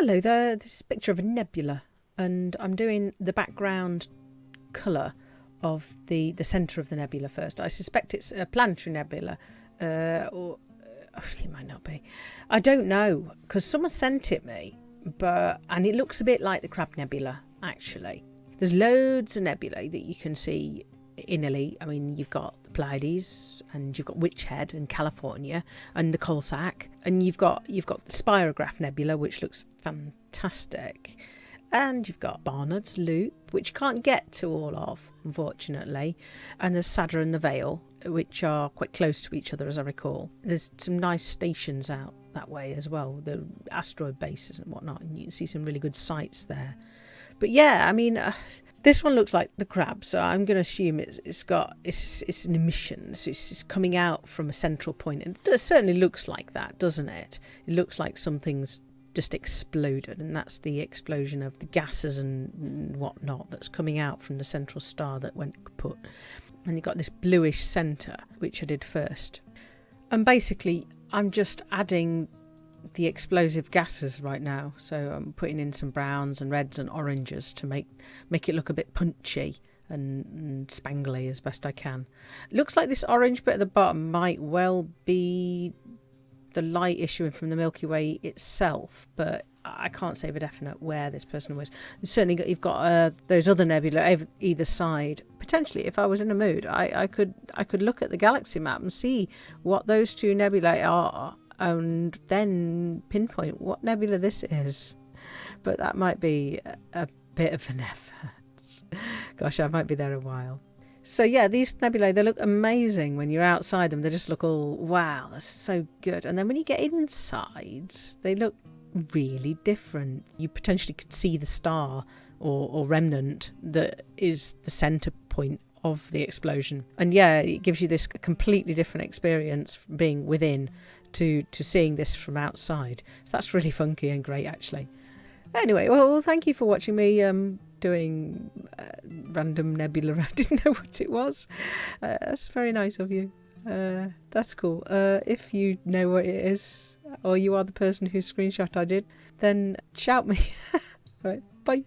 Hello there, this is a picture of a nebula and I'm doing the background colour of the, the centre of the nebula first. I suspect it's a planetary nebula uh, or uh, it might not be. I don't know because someone sent it me but and it looks a bit like the Crab Nebula actually. There's loads of nebulae that you can see in Elite. I mean you've got Pleiades and you've got Witch Head and California and the Coal Sack and you've got you've got the Spirograph Nebula which looks fantastic and you've got Barnard's Loop which you can't get to all of unfortunately and there's Sadr and the Veil which are quite close to each other as I recall. There's some nice stations out that way as well, the asteroid bases and whatnot and you can see some really good sights there. But yeah, I mean, uh, this one looks like the crab, so I'm going to assume it's, it's got it's it's an emission, so it's, it's coming out from a central point, and it certainly looks like that, doesn't it? It looks like something's just exploded, and that's the explosion of the gases and whatnot that's coming out from the central star that went kaput. And you've got this bluish centre, which I did first. And basically, I'm just adding the explosive gases right now. So I'm putting in some browns and reds and oranges to make make it look a bit punchy and, and spangly as best I can. Looks like this orange bit at the bottom might well be the light issuing from the Milky Way itself, but I can't say for definite where this person was. And certainly, you've got uh, those other nebula either side. Potentially, if I was in a mood, I, I could I could look at the galaxy map and see what those two nebulae are and then pinpoint what nebula this is. But that might be a, bit of an effort. Gosh, I might be there a while. So yeah, these nebulae, they look amazing when you're outside them. They just look all, wow, that's so good. And then when you get inside, they look really different. You potentially could see the star or, or remnant that is the centre point of the explosion. And yeah, it gives you this completely different experience being within to to seeing this from outside. So that's really funky and great actually. Anyway, well, thank you for watching me um, doing uh, random nebula. I didn't know what it was. Uh, that's very nice of you. Uh, that's cool. Uh, if you know what it is, or you are the person whose screenshot I did, then shout me. right, bye.